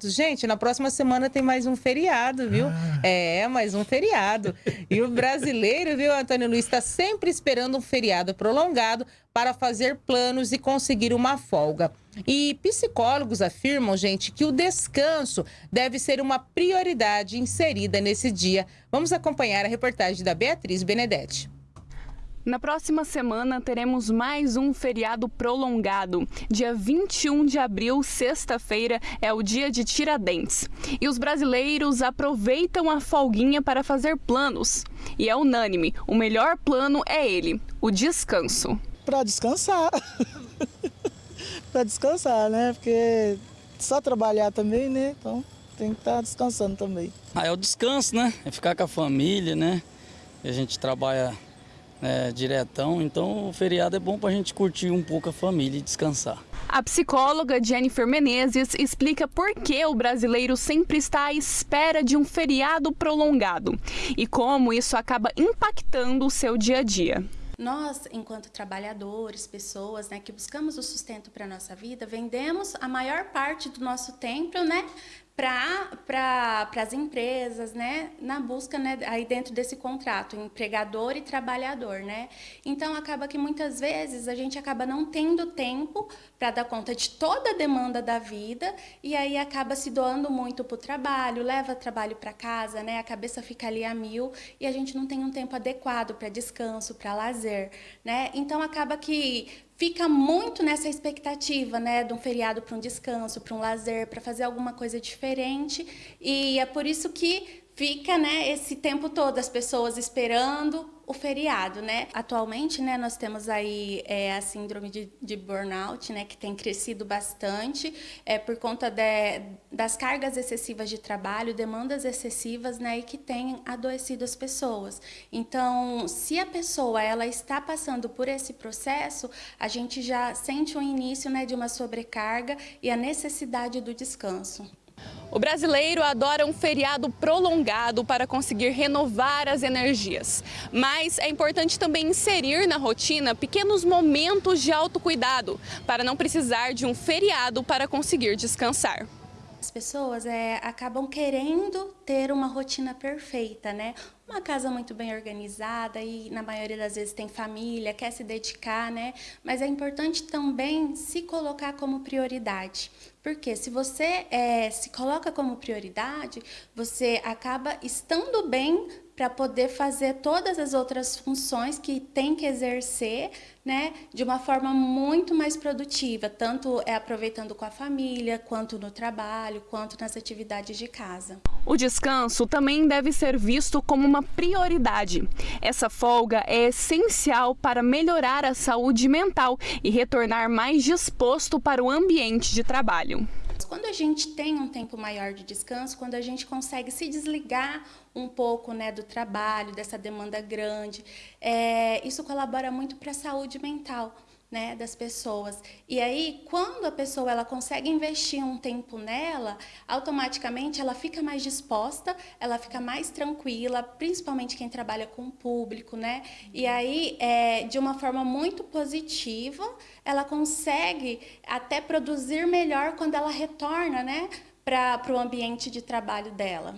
Gente, na próxima semana tem mais um feriado, viu? Ah. É, mais um feriado. E o brasileiro, viu, Antônio Luiz, está sempre esperando um feriado prolongado para fazer planos e conseguir uma folga. E psicólogos afirmam, gente, que o descanso deve ser uma prioridade inserida nesse dia. Vamos acompanhar a reportagem da Beatriz Benedetti. Na próxima semana teremos mais um feriado prolongado. Dia 21 de abril, sexta-feira, é o dia de Tiradentes. E os brasileiros aproveitam a folguinha para fazer planos. E é unânime, o melhor plano é ele, o descanso. Para descansar. para descansar, né? Porque só trabalhar também, né? Então tem que estar tá descansando também. Ah, é o descanso, né? É ficar com a família, né? A gente trabalha é, diretão, então o feriado é bom para a gente curtir um pouco a família e descansar. A psicóloga Jennifer Menezes explica por que o brasileiro sempre está à espera de um feriado prolongado e como isso acaba impactando o seu dia a dia. Nós, enquanto trabalhadores, pessoas né, que buscamos o sustento para a nossa vida, vendemos a maior parte do nosso tempo né, para pra, as empresas, né, na busca, né, aí dentro desse contrato, empregador e trabalhador, né. Então, acaba que muitas vezes a gente acaba não tendo tempo para dar conta de toda a demanda da vida e aí acaba se doando muito para o trabalho, leva trabalho para casa, né, a cabeça fica ali a mil e a gente não tem um tempo adequado para descanso, para lazer, né. Então, acaba que fica muito nessa expectativa, né, de um feriado para um descanso, para um lazer, para fazer alguma coisa diferente. E é por isso que fica, né, esse tempo todo as pessoas esperando o feriado, né? Atualmente, né, nós temos aí é, a síndrome de, de, burnout, né, que tem crescido bastante é, por conta de, das cargas excessivas de trabalho, demandas excessivas, né, e que tem adoecido as pessoas. Então, se a pessoa ela está passando por esse processo, a gente já sente o início, né, de uma sobrecarga e a necessidade do descanso. O brasileiro adora um feriado prolongado para conseguir renovar as energias. Mas é importante também inserir na rotina pequenos momentos de autocuidado, para não precisar de um feriado para conseguir descansar. As pessoas é, acabam querendo ter uma rotina perfeita, né? Uma casa muito bem organizada e na maioria das vezes tem família, quer se dedicar, né? Mas é importante também se colocar como prioridade. Porque se você é, se coloca como prioridade, você acaba estando bem para poder fazer todas as outras funções que tem que exercer né, de uma forma muito mais produtiva, tanto é aproveitando com a família, quanto no trabalho, quanto nas atividades de casa. O descanso também deve ser visto como uma prioridade. Essa folga é essencial para melhorar a saúde mental e retornar mais disposto para o ambiente de trabalho. Quando a gente tem um tempo maior de descanso, quando a gente consegue se desligar um pouco né, do trabalho, dessa demanda grande, é, isso colabora muito para a saúde mental né, das pessoas. E aí, quando a pessoa ela consegue investir um tempo nela, automaticamente ela fica mais disposta, ela fica mais tranquila, principalmente quem trabalha com o público, né? E aí, é, de uma forma muito positiva, ela consegue até produzir melhor quando ela retorna, né, para o ambiente de trabalho dela.